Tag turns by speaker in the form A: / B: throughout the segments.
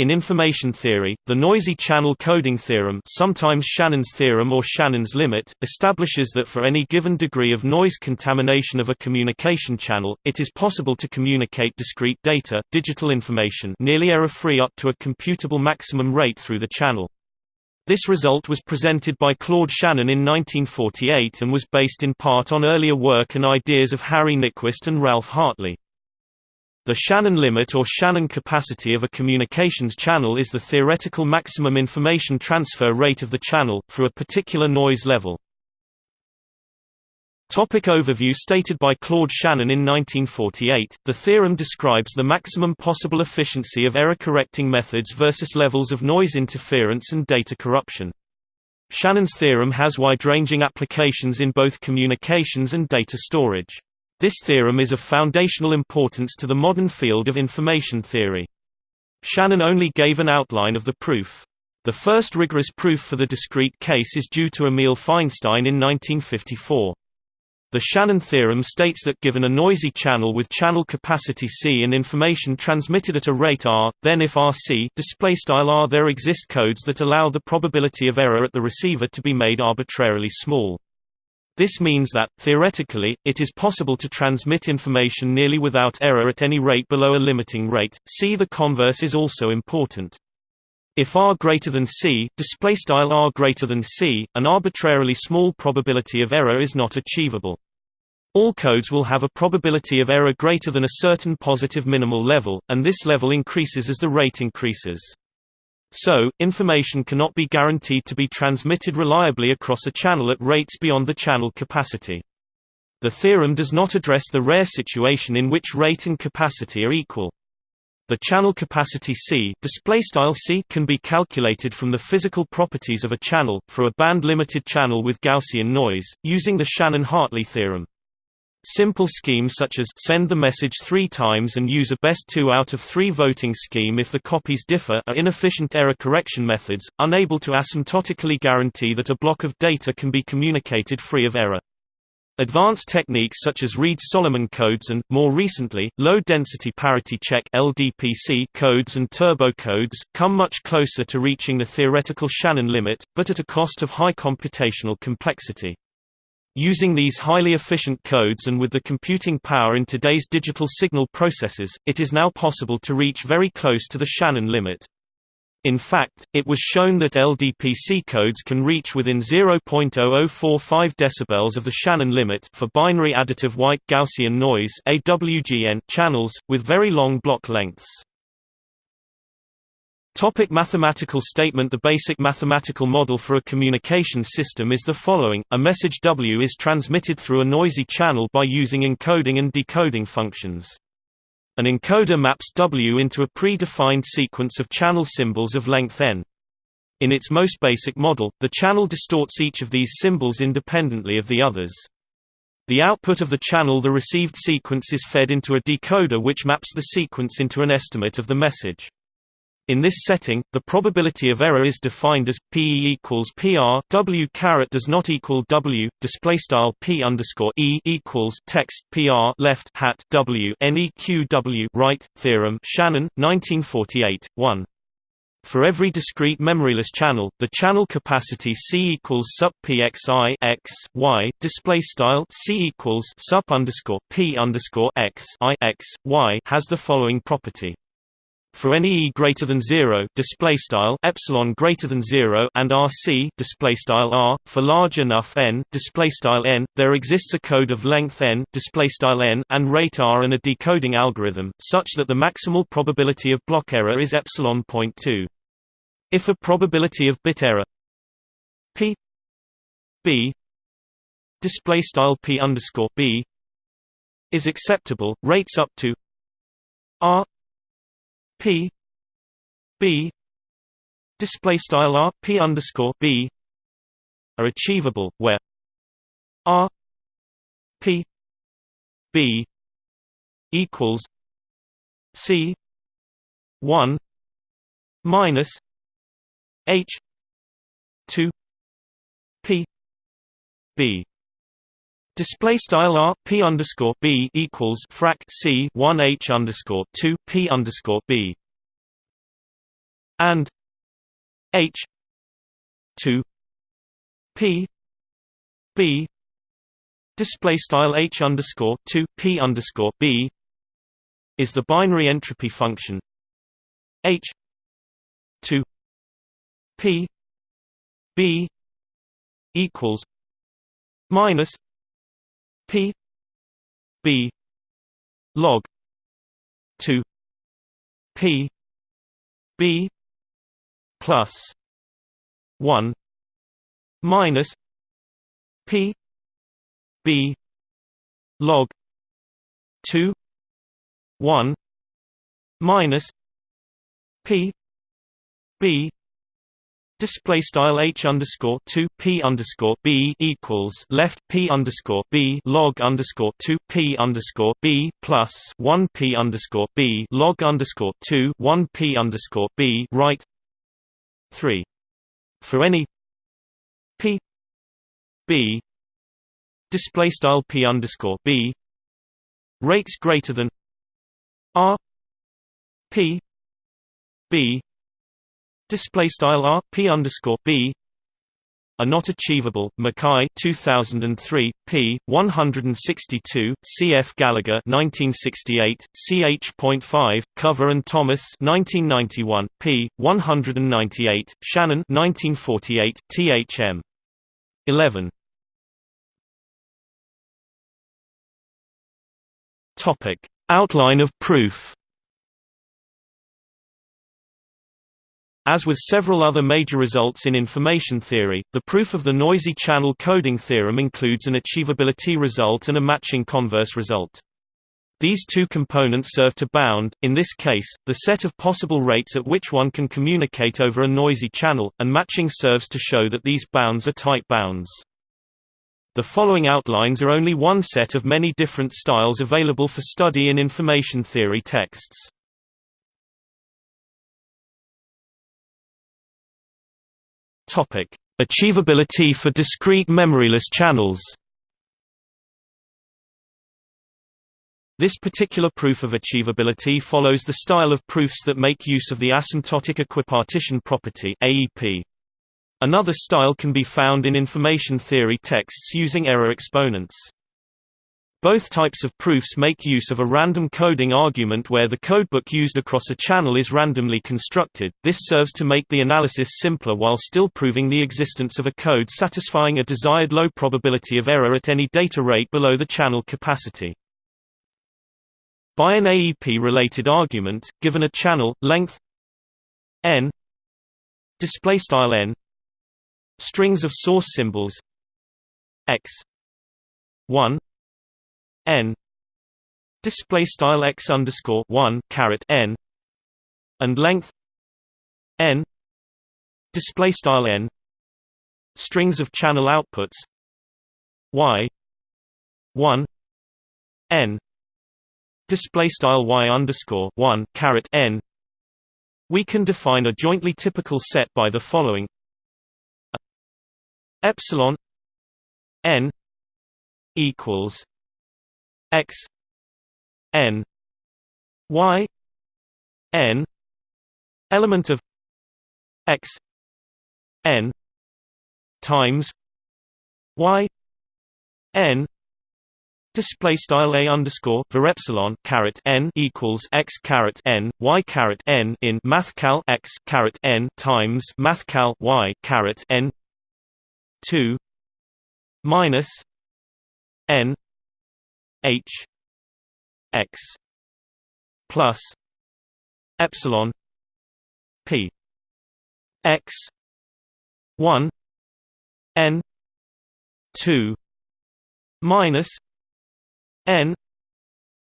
A: In information theory, the noisy channel coding theorem sometimes Shannon's theorem or Shannon's limit, establishes that for any given degree of noise contamination of a communication channel, it is possible to communicate discrete data digital information nearly error-free up to a computable maximum rate through the channel. This result was presented by Claude Shannon in 1948 and was based in part on earlier work and ideas of Harry Nyquist and Ralph Hartley. The Shannon limit or Shannon capacity of a communications channel is the theoretical maximum information transfer rate of the channel, for a particular noise level. Topic overview Stated by Claude Shannon in 1948, the theorem describes the maximum possible efficiency of error-correcting methods versus levels of noise interference and data corruption. Shannon's theorem has wide-ranging applications in both communications and data storage. This theorem is of foundational importance to the modern field of information theory. Shannon only gave an outline of the proof. The first rigorous proof for the discrete case is due to Amiel Feinstein in 1954. The Shannon theorem states that given a noisy channel with channel capacity C and information transmitted at a rate r, then if RC r there exist codes that allow the probability of error at the receiver to be made arbitrarily small. This means that, theoretically, it is possible to transmit information nearly without error at any rate below a limiting rate. See the converse is also important. If r greater than c, display style r greater than c, an arbitrarily small probability of error is not achievable. All codes will have a probability of error greater than a certain positive minimal level, and this level increases as the rate increases. So, information cannot be guaranteed to be transmitted reliably across a channel at rates beyond the channel capacity. The theorem does not address the rare situation in which rate and capacity are equal. The channel capacity C, C can be calculated from the physical properties of a channel, for a band-limited channel with Gaussian noise, using the Shannon-Hartley theorem. Simple schemes such as send the message three times and use a best two out of three voting scheme if the copies differ are inefficient error correction methods, unable to asymptotically guarantee that a block of data can be communicated free of error. Advanced techniques such as Reed-Solomon codes and, more recently, low-density parity check (LDPC) codes and turbo codes come much closer to reaching the theoretical Shannon limit, but at a cost of high computational complexity. Using these highly efficient codes and with the computing power in today's digital signal processors, it is now possible to reach very close to the Shannon limit. In fact, it was shown that LDPC codes can reach within 0.0045 dB of the Shannon limit for binary additive white Gaussian noise channels with very long block lengths. Topic mathematical statement The basic mathematical model for a communication system is the following, a message W is transmitted through a noisy channel by using encoding and decoding functions. An encoder maps W into a pre-defined sequence of channel symbols of length n. In its most basic model, the channel distorts each of these symbols independently of the others. The output of the channel the received sequence is fed into a decoder which maps the sequence into an estimate of the message. In this setting, the probability of error is defined as PE equals pr w caret does not equal w. Display style p underscore e equals text pr left hat w neq w right. Theorem Shannon 1948 1. For every discrete memoryless channel, the channel capacity C equals sup pxi x y. Display style C equals sup underscore p underscore x i x y has the following property. For any e greater than 0 display style epsilon greater than 0 and rc display style r for large enough n display style n there exists a code of length n display style n and rate r and a decoding algorithm such that the maximal probability of block error is epsilon point 2 if a probability of bit error p b display style p underscore b is acceptable rates up to r P B display style R P underscore B are achievable where R P B equals C one minus H two P B Display style r p underscore b equals frac c one h underscore two p underscore b. and h 2 p b display style h underscore 2 p underscore b is the binary entropy function h 2 p b equals minus p b log 2 p b plus 1 minus p b log 2 1 minus p b Display style h underscore two p underscore b equals left p underscore b log underscore two p underscore b plus one p underscore b log underscore two one p underscore b right three for any p b display style p underscore b rates greater than r p b display style r p underscore b are not achievable. Mackay 2003, p. 162, C.F. Gallager 1968, ch.5, Cover and Thomas 1991, p. 198, Shannon 1948, thm. 11. Topic: Outline of proof. As with several other major results in information theory, the proof of the noisy channel coding theorem includes an achievability result and a matching converse result. These two components serve to bound, in this case, the set of possible rates at which one can communicate over a noisy channel, and matching serves to show that these bounds are tight bounds. The following outlines are only one set of many different styles available for study in information theory texts. Topic: Achievability for discrete memoryless channels. This particular proof of achievability follows the style of proofs that make use of the asymptotic equipartition property (AEP). Another style can be found in information theory texts using error exponents. Both types of proofs make use of a random coding argument where the codebook used across a channel is randomly constructed. This serves to make the analysis simpler while still proving the existence of a code satisfying a desired low probability of error at any data rate below the channel capacity. By an AEP-related argument, given a channel length n display style n strings of source symbols x 1 n display style x underscore one caret n and length n display style n strings of channel outputs y one n display style y underscore one caret n. We can define a jointly typical set by the following. Epsilon n equals x n y n element of x n times y n Display style a underscore var epsilon caret n equals x caret n y caret n in mathcal x caret n times mathcal y caret n two minus n H X plus epsilon P X one N two minus N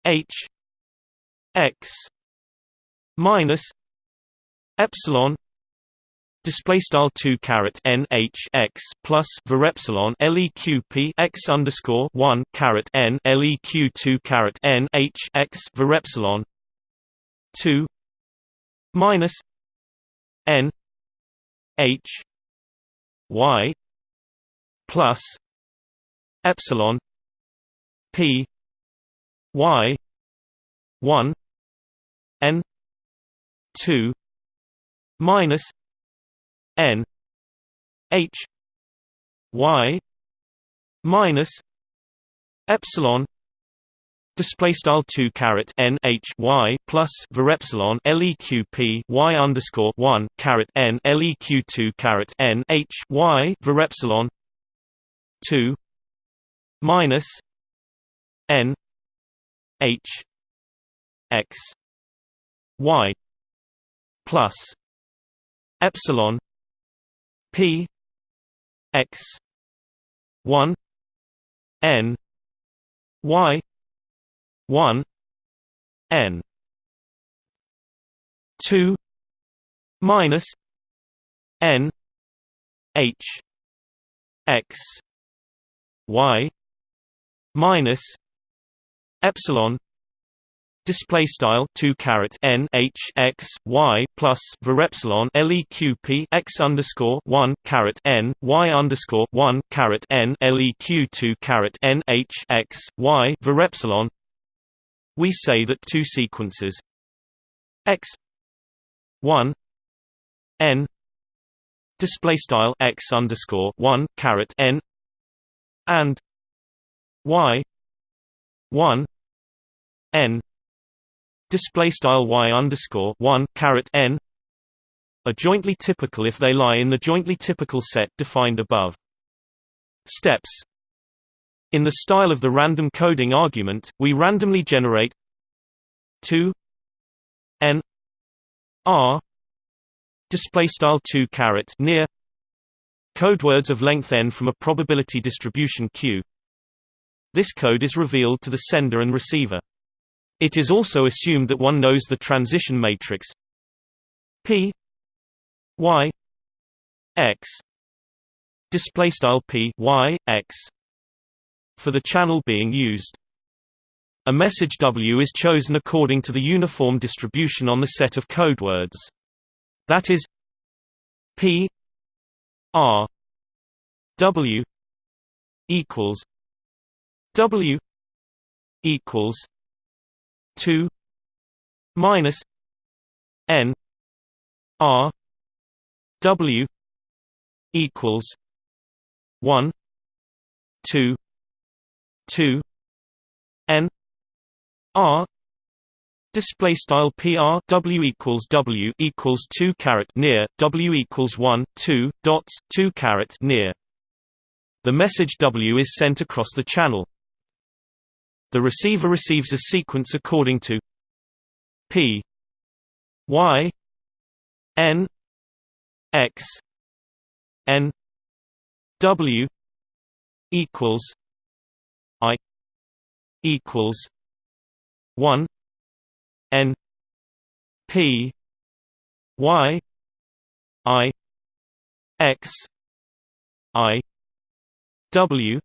A: H X minus epsilon display style 2 caret n h x plus var epsilon leq p x underscore 1 caret n leq 2 caret n h x var epsilon 2 minus n h y plus epsilon p y 1 n 2 minus n h y minus epsilon display style 2 caret n h y plus var epsilon leq p y underscore 1 caret n leq 2 caret n h y var epsilon 2 minus n h x y plus epsilon p x 1 n y 1 n 2 minus n h x y minus epsilon display style 2 caret n h x y plus var epsilon leq p x underscore 1 caret n y underscore 1 caret n leq 2 caret n h x y var epsilon we say that two sequences x 1 n display style x underscore 1 caret n and y 1 n display style y underscore 1 caret n are jointly typical if they lie in the jointly typical set defined above. Steps in the style of the random coding argument, we randomly generate 2 n r display style 2 caret near code words of length n from a probability distribution Q. This code is revealed to the sender and receiver. It is also assumed that one knows the transition matrix P y x display style P y x for the channel being used. A message W is chosen according to the uniform distribution on the set of code words. That is P R W equals W equals two minus N R W equals one two 2 n r display style PR W equals W equals 2 caret near W equals 1 2 dots 2 caret near. The message W is sent across the channel the receiver receives a sequence according to P Y N X N W equals I equals one N P Y I X I W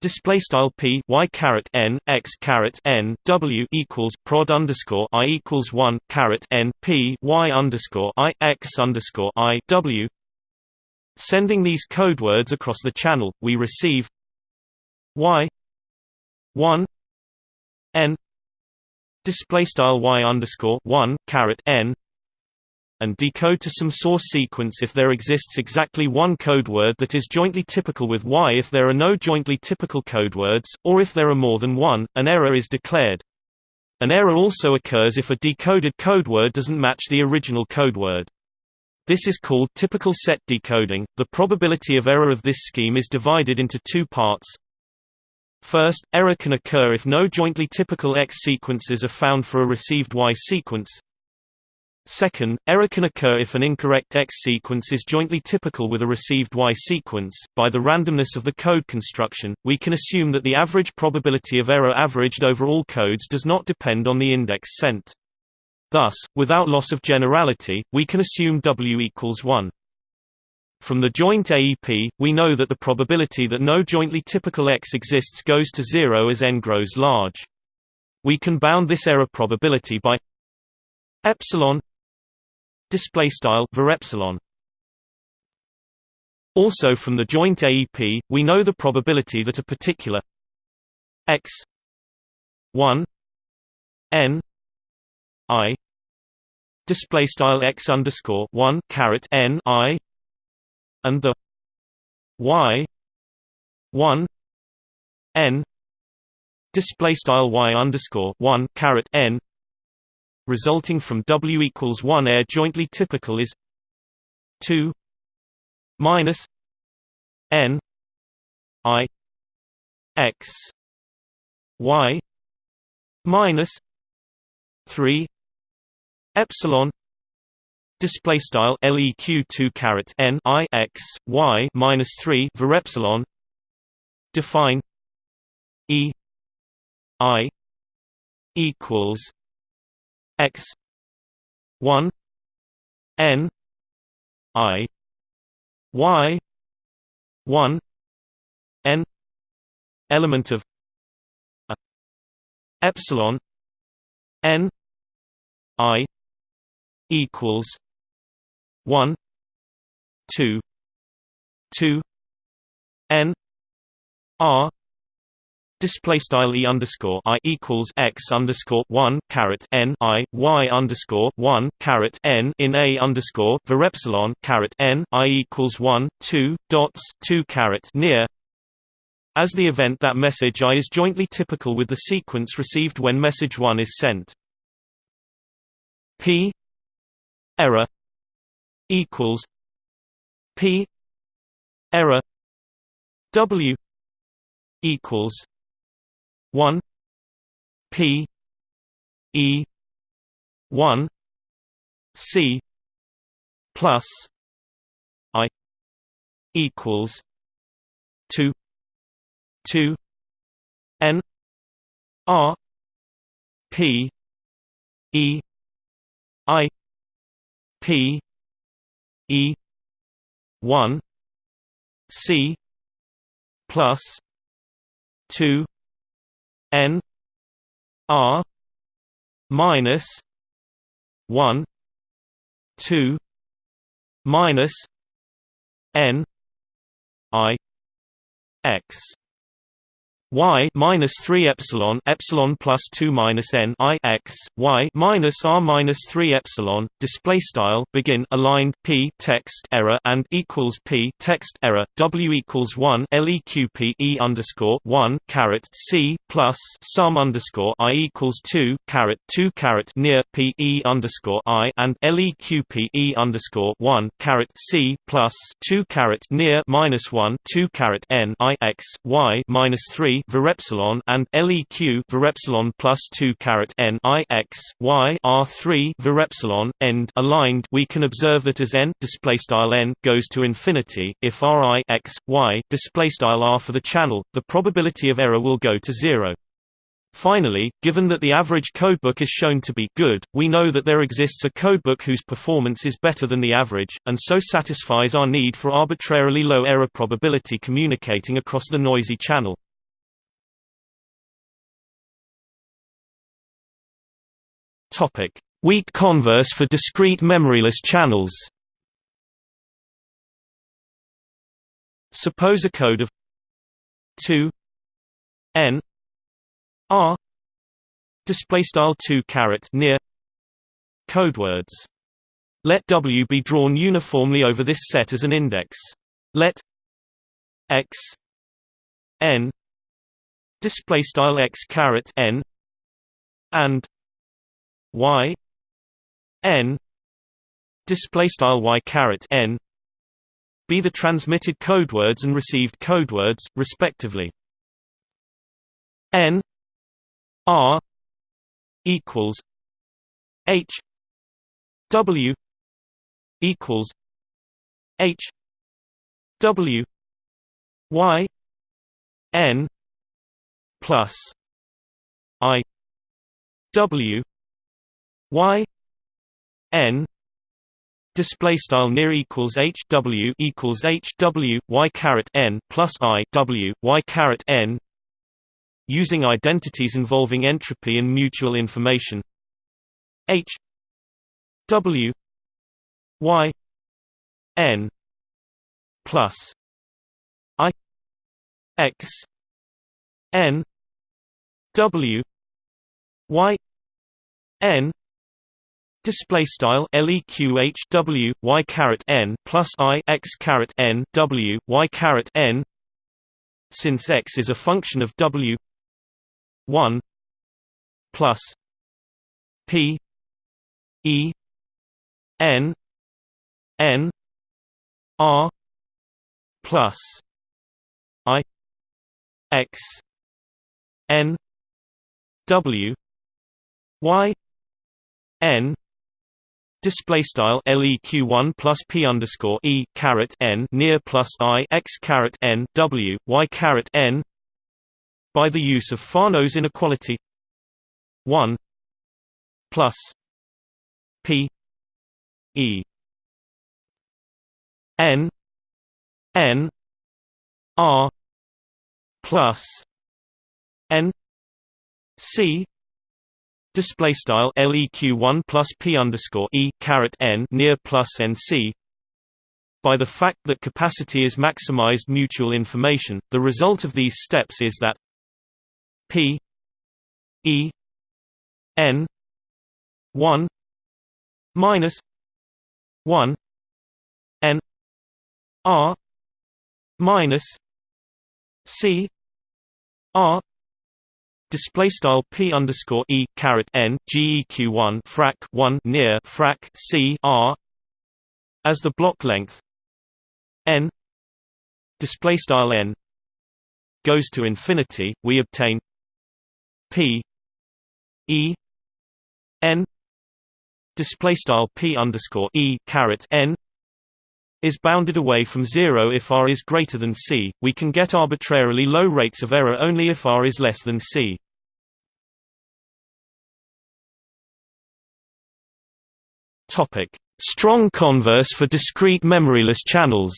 A: Display style p y caret n x caret n w equals prod underscore i equals one caret n p y underscore i x underscore i w. Sending these code words across the channel, we receive y 1 n display style y underscore 1 caret n and decode to some source sequence if there exists exactly one code word that is jointly typical with y if there are no jointly typical code words, or if there are more than one, an error is declared. An error also occurs if a decoded code word doesn't match the original code word. This is called typical set decoding. The probability of error of this scheme is divided into two parts. First, error can occur if no jointly typical X sequences are found for a received Y sequence. Second, error can occur if an incorrect X sequence is jointly typical with a received Y sequence. By the randomness of the code construction, we can assume that the average probability of error averaged over all codes does not depend on the index sent. Thus, without loss of generality, we can assume W equals 1. From the joint AEP, we know that the probability that no jointly typical X exists goes to zero as n grows large. We can bound this error probability by epsilon display style var epsilon. Also from the joint AEP, we know the probability that a particular x 1 n i display style x underscore one caret n i and the y one n display style y underscore one caret n resulting from w equals one air jointly typical is two minus n i x y minus 3 epsilon display style leq 2 caret n i x y minus 3 var epsilon define e i equals x 1 n i y 1 n element of a epsilon n i equals 1 2 2 n r Display style e underscore i equals x underscore one caret n i y underscore one caret n in a underscore var epsilon caret n i equals one two dots two caret near. As the event that message i is jointly typical with the sequence received when message one is sent. p error equals p error w equals 1 p e 1 c plus i equals 2 2 n r p e i p e 1 c plus 2 n r minus 1 2 minus n i x y minus 3 epsilon epsilon plus 2 minus n i x y minus r minus 3 epsilon display style begin aligned p text error and equals p text error w equals 1 leq p e underscore 1 caret c plus sum underscore i equals 2 caret 2 caret near p e underscore i and leq p e underscore 1 caret c plus 2 caret near minus 1 2 caret n i x y minus 3 Varepsilon and LEQ varepsilon plus 2 caret N I X Y R three varepsilon end aligned we can observe that as N display style N goes to infinity, if R I X Y display style R for the channel, the probability of error will go to zero. Finally, given that the average codebook is shown to be good, we know that there exists a codebook whose performance is better than the average, and so satisfies our need for arbitrarily low error probability communicating across the noisy channel. Topic: Weak converse for discrete memoryless channels. Suppose a code of 2 n r display style 2 caret near codewords. Let W be drawn uniformly over this set as an index. Let x n display style x caret n and y n display style y caret n be the transmitted codewords and received codewords respectively. N r equals h w equals h w y n plus i w y n display style near equals h w equals h w y caret n plus i w y caret n using identities involving entropy and mutual information. H w y n plus i x n w y n display style leqh w y caret n plus i x caret n w y caret n. Since x is a function of w 1 plus p e n n r plus i x n w y n display style leq 1 plus p underscore e caret n near plus i x caret n w y caret n by the use of Fano's inequality 1 plus p e n n r plus n c display style leq 1 plus p underscore e caret n near plus nc by the fact that capacity is maximized mutual information the result of these steps is that p e n 1 minus 1 n r minus c r Display style p underscore e caret n geq one frac one near frac c r as the block length. N display style n goes to infinity, we obtain p e n display style p underscore e caret n is bounded away from zero if r is greater than c, we can get arbitrarily low rates of error only if r is less than c. Strong converse for discrete memoryless channels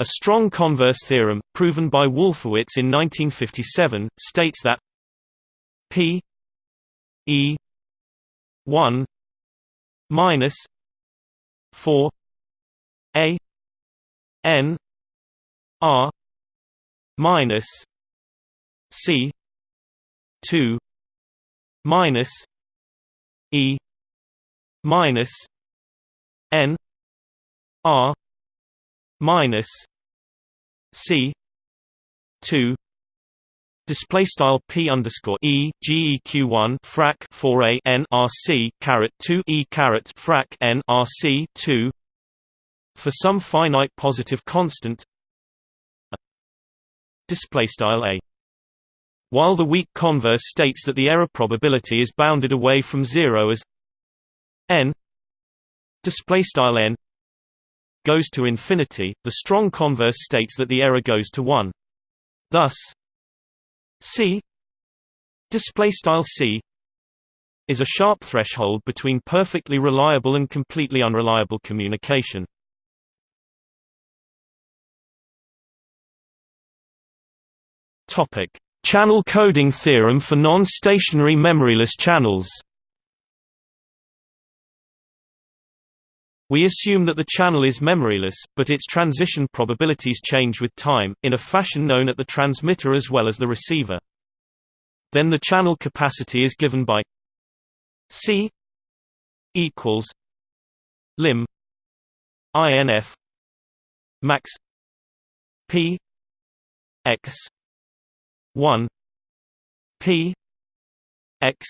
A: A strong converse theorem, proven by Wolfowitz in 1957, states that p e 1 minus 4 a n r minus c 2 minus e minus n r minus c 2 Display style p underscore e geq one frac four a n r c caret two e caret frac n r c two for some finite positive constant. Display style a. While the weak converse states that the error probability is bounded away from zero as n display style n goes to infinity, the strong converse states that the error goes to one. Thus, C display style C is a sharp threshold between perfectly reliable and completely unreliable communication. Topic: Channel coding theorem for non-stationary memoryless channels. We assume that the channel is memoryless, but its transition probabilities change with time, in a fashion known at the transmitter as well as the receiver. Then the channel capacity is given by C equals lim INF max P X one P X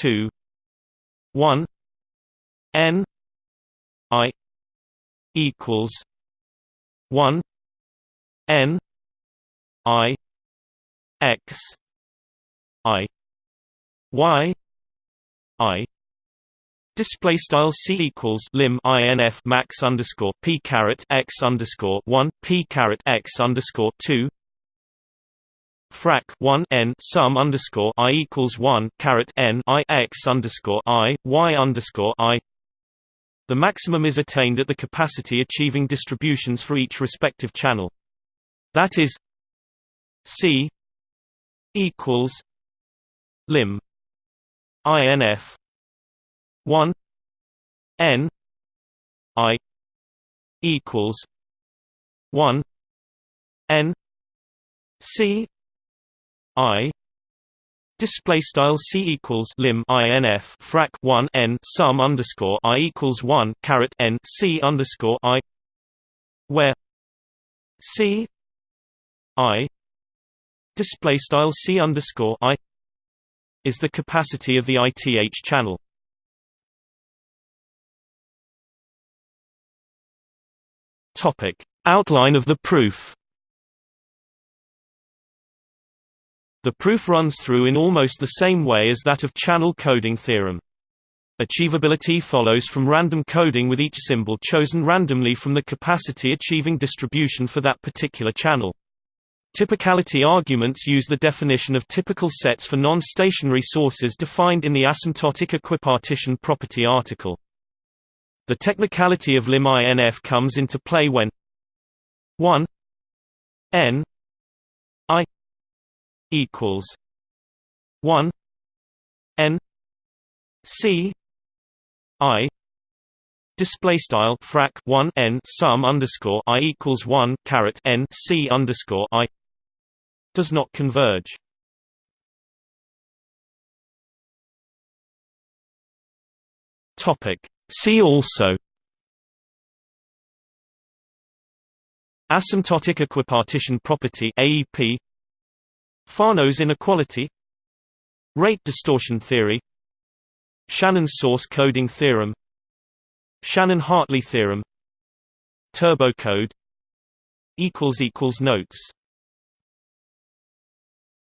A: two one N I equals one N I X I Y I Display style c equals lim inf max underscore p caret x underscore one p caret x underscore two frac one n sum underscore i equals one caret n i x underscore i y underscore i the maximum is attained at the capacity achieving distributions for each respective channel. That is C equals lim INF 1 N I equals 1 N C I Display style c equals lim inf frac 1 n sum underscore i equals 1 caret n c underscore i, where c i display style c underscore i is the capacity of the ITH channel. Topic outline of the proof. The proof runs through in almost the same way as that of channel coding theorem. Achievability follows from random coding with each symbol chosen randomly from the capacity achieving distribution for that particular channel. Typicality arguments use the definition of typical sets for non-stationary sources defined in the asymptotic equipartition property article. The technicality of lim INF comes into play when 1 n i equals 1 n c i display style frac 1 n sum underscore i equals 1 caret n c underscore i does not converge. Topic. See also. Asymptotic equipartition property AEP Fano's inequality Rate distortion theory Shannon's source coding theorem Shannon-Hartley theorem Turbo Turbocode Notes